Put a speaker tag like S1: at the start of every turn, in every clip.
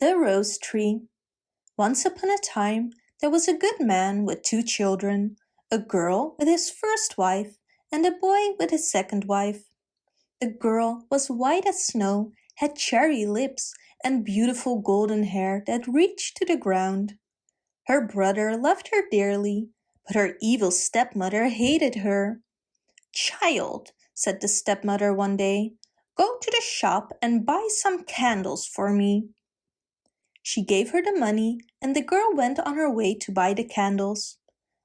S1: The Rose Tree Once upon a time there was a good man with two children, a girl with his first wife and a boy with his second wife. The girl was white as snow, had cherry lips and beautiful golden hair that reached to the ground. Her brother loved her dearly, but her evil stepmother hated her. Child, said the stepmother one day, go to the shop and buy some candles for me. She gave her the money and the girl went on her way to buy the candles.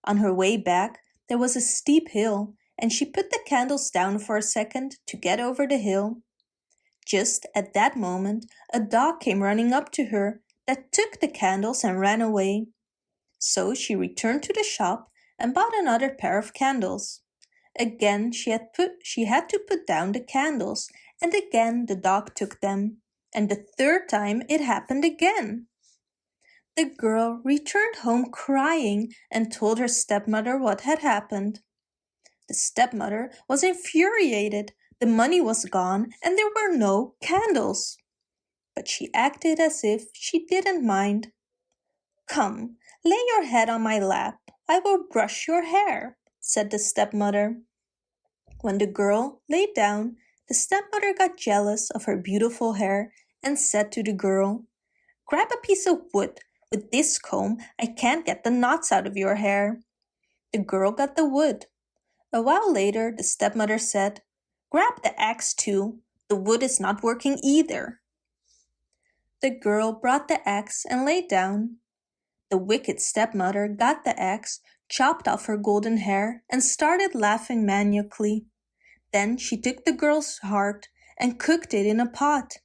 S1: On her way back there was a steep hill and she put the candles down for a second to get over the hill. Just at that moment a dog came running up to her that took the candles and ran away. So she returned to the shop and bought another pair of candles. Again she had, put, she had to put down the candles and again the dog took them and the third time it happened again. The girl returned home crying and told her stepmother what had happened. The stepmother was infuriated. The money was gone and there were no candles. But she acted as if she didn't mind. Come, lay your head on my lap. I will brush your hair, said the stepmother. When the girl lay down, the stepmother got jealous of her beautiful hair and said to the girl, Grab a piece of wood. With this comb, I can't get the knots out of your hair. The girl got the wood. A while later, the stepmother said, Grab the axe too. The wood is not working either. The girl brought the axe and lay down. The wicked stepmother got the axe, chopped off her golden hair, and started laughing maniacally. Then she took the girl's heart and cooked it in a pot.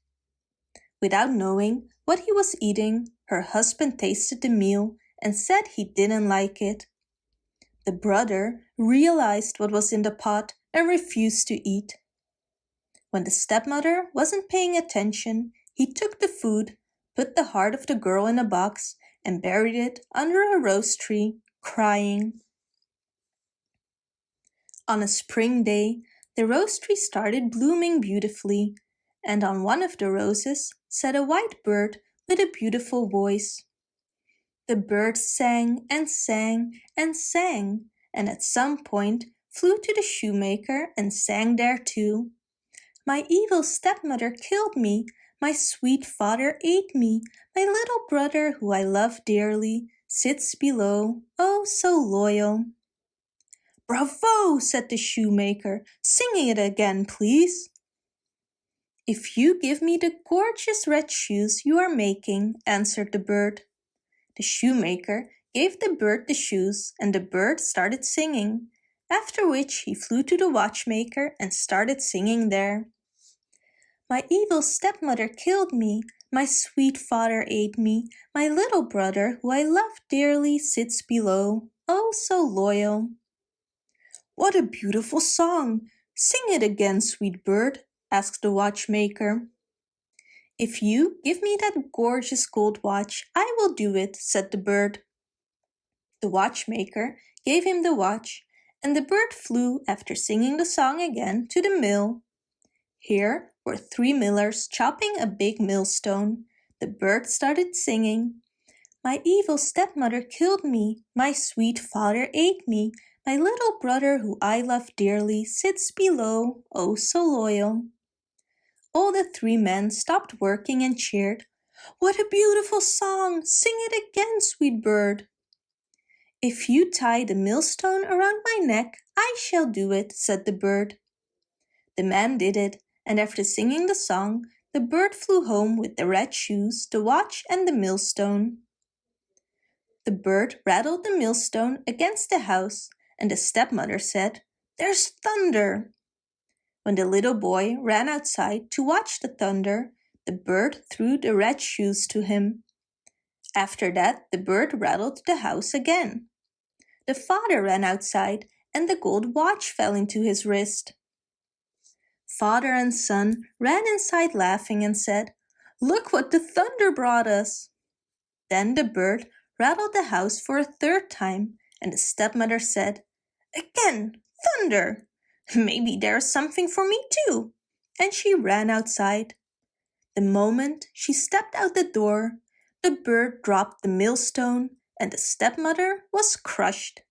S1: Without knowing what he was eating, her husband tasted the meal and said he didn't like it. The brother realized what was in the pot and refused to eat. When the stepmother wasn't paying attention, he took the food, put the heart of the girl in a box and buried it under a rose tree, crying. On a spring day, the rose tree started blooming beautifully and on one of the roses sat a white bird with a beautiful voice. The bird sang and sang and sang, and at some point flew to the shoemaker and sang there too. My evil stepmother killed me, my sweet father ate me, my little brother who I love dearly sits below, oh so loyal. Bravo, said the shoemaker, sing it again, please. If you give me the gorgeous red shoes you are making, answered the bird. The shoemaker gave the bird the shoes and the bird started singing, after which he flew to the watchmaker and started singing there. My evil stepmother killed me, my sweet father ate me, my little brother who I love dearly sits below, oh so loyal. What a beautiful song! Sing it again, sweet bird, asked the watchmaker. If you give me that gorgeous gold watch, I will do it, said the bird. The watchmaker gave him the watch, and the bird flew, after singing the song again, to the mill. Here were three millers chopping a big millstone. The bird started singing. My evil stepmother killed me, my sweet father ate me, my little brother who I love dearly sits below, oh so loyal. All the three men stopped working and cheered. What a beautiful song! Sing it again, sweet bird. If you tie the millstone around my neck, I shall do it, said the bird. The man did it, and after singing the song, the bird flew home with the red shoes, the watch and the millstone. The bird rattled the millstone against the house, and the stepmother said, There's thunder! When the little boy ran outside to watch the thunder, the bird threw the red shoes to him. After that, the bird rattled the house again. The father ran outside and the gold watch fell into his wrist. Father and son ran inside laughing and said, Look what the thunder brought us! Then the bird rattled the house for a third time and the stepmother said, Again, thunder! Maybe there's something for me too. And she ran outside. The moment she stepped out the door, the bird dropped the millstone and the stepmother was crushed.